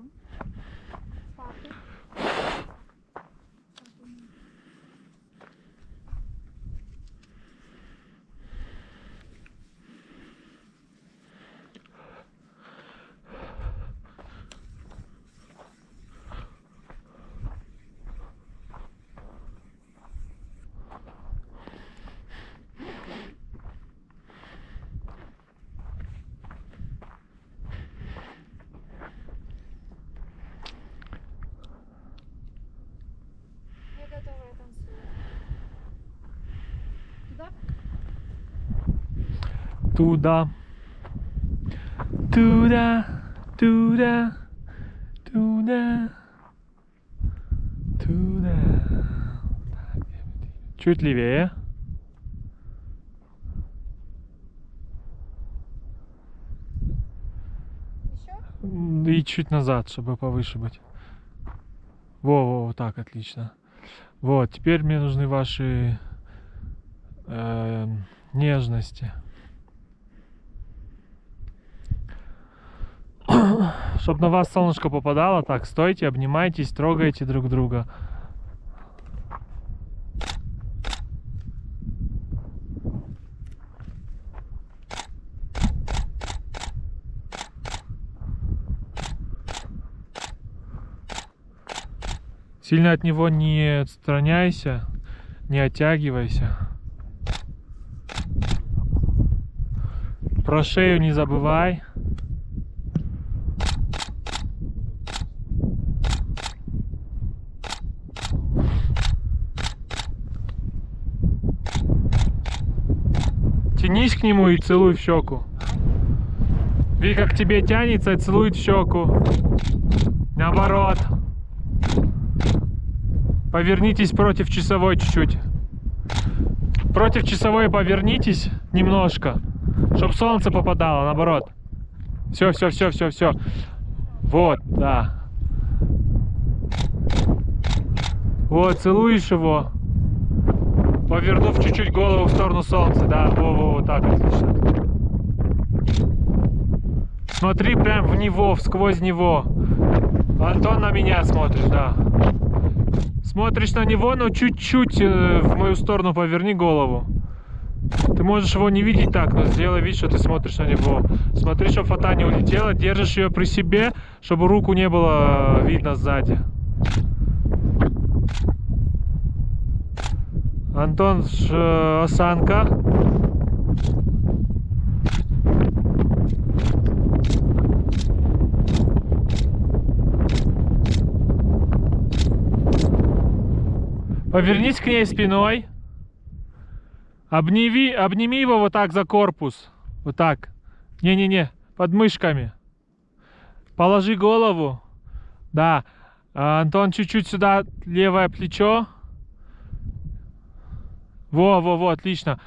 Что? Папы. Я готова, я танцую. Туда? Туда. Туда. Туда. Туда. Чуть левее. Еще? И чуть назад, чтобы повыше быть. Во, во, вот так, отлично. Вот, теперь мне нужны ваши эм, нежности. Чтобы на вас солнышко попадало, так, стойте, обнимайтесь, трогайте друг друга. Сильно от него не отстраняйся, не оттягивайся. Про шею не забывай. Тянись к нему и целуй в щеку. Види, как тебе тянется и целует в щеку. Наоборот. Повернитесь против часовой чуть-чуть. Против часовой повернитесь немножко, чтобы солнце попадало, наоборот. Все, все, все, все, все. Вот, да. Вот, целуешь его, повернув чуть-чуть голову в сторону солнца, да, во, во, вот так, отлично. Смотри прям в него, сквозь него. Антон на меня смотришь, да. Смотришь на него, но чуть-чуть э, в мою сторону поверни голову. Ты можешь его не видеть так, но сделай вид, что ты смотришь на него. Смотри, чтобы фата не улетела, держишь ее при себе, чтобы руку не было э, видно сзади. Антон, ш- э, осанка. Повернись к ней спиной. Обними, обними его вот так за корпус. Вот так. Не-не-не, под мышками. Положи голову. Да. А, Антон, чуть-чуть сюда левое плечо. Во, во, во, отлично.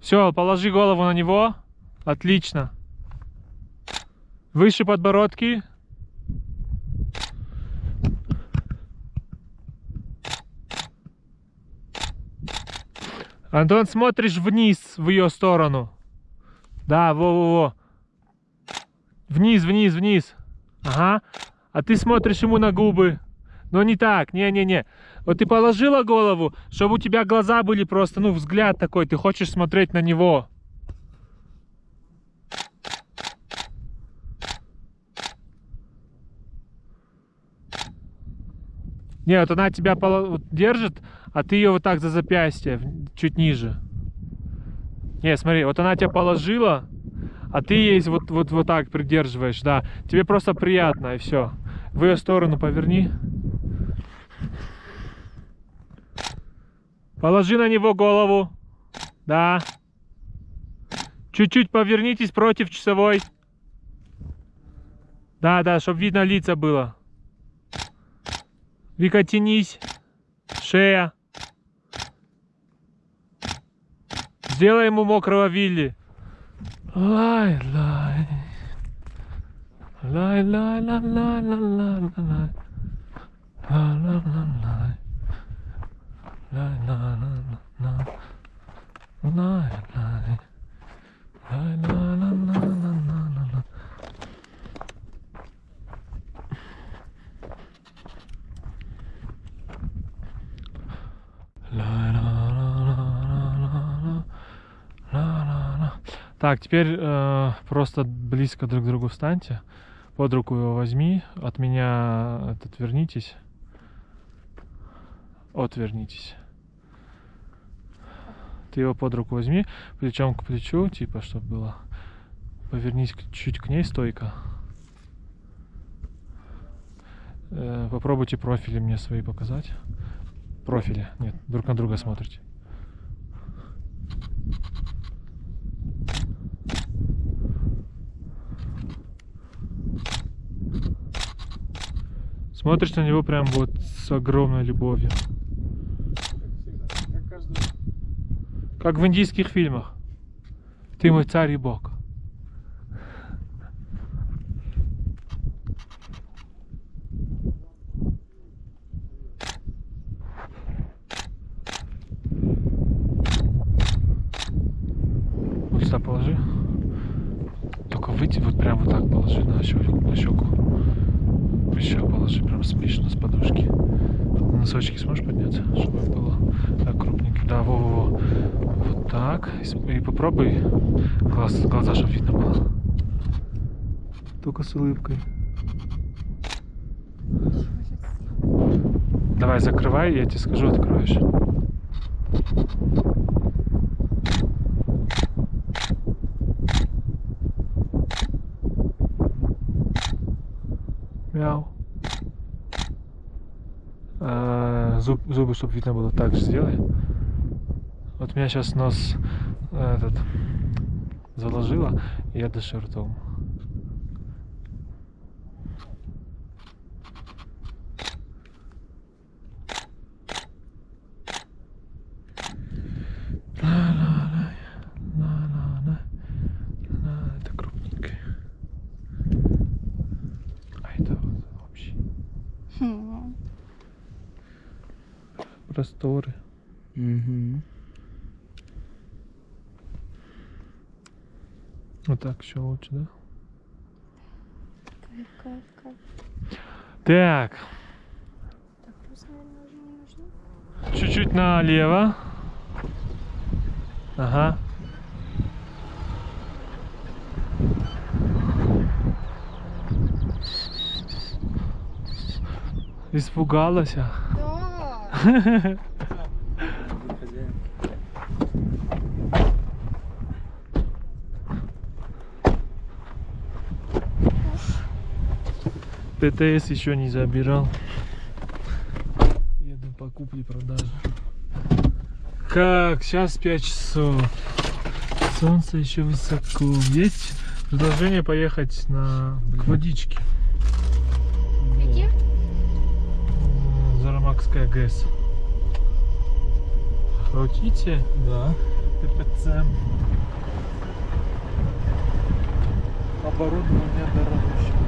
Все, положи голову на него. Отлично. Выше подбородки. Антон, смотришь вниз в ее сторону. Да, во-во-во. Вниз, вниз, вниз. Ага. А ты смотришь ему на губы. Но не так, не-не-не. Вот ты положила голову, чтобы у тебя глаза были просто, ну, взгляд такой, ты хочешь смотреть на него. Не, вот она тебя держит, а ты ее вот так за запястье, чуть ниже. Не, смотри, вот она тебя положила, а ты ей вот, вот, вот так придерживаешь, да. Тебе просто приятно, и все. В ее сторону поверни. Положи на него голову. Да. Чуть-чуть повернитесь против часовой. Да, да, чтобы видно лица было. Вика, тянись. Шея. Сделай ему мокрого Вилли. Лай, лай. Лай, так, теперь э, просто близко друг к другу встаньте. Под руку его возьми. От меня этот вернитесь. Отвернитесь. Ты его под руку возьми, плечом к плечу, типа, чтобы было. Повернись чуть к ней стойко. Э, попробуйте профили мне свои показать. Профили. Нет, друг на друга смотрите. Смотришь на него прям вот с огромной любовью. Как каждый Как в индийских фильмах. Ты мой царь и бог. Вот сюда положи. Только выйти вот прям вот так положи на щеку. Еще положи прям смешно с подушки. Носочки сможешь подняться, чтобы было так крупненько. Да, во-во-во. Вот так. И, с- и попробуй глаз, глаза, чтобы видно было. Только с улыбкой. Давай, закрывай, я тебе скажу, откроешь. Зубы, чтобы видно было, так же сделай. Вот меня сейчас нос этот заложило, и я дышу ртом. Просторы. Угу. Вот так еще лучше, да? Кайф, кайф, кайф. Так, чуть-чуть налево. Ага. Испугалась. ТТС еще не забирал. Еду по купле-продаже. Как? Сейчас 5 часов. Солнце еще высоко. Есть предложение поехать на к водичке. М, Зарамакская ГЭС. Хотите? Да. ППЦ. Оборудование дорогущее.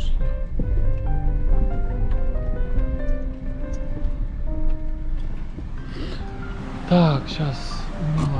пошли. Так, сейчас. Ну Мило.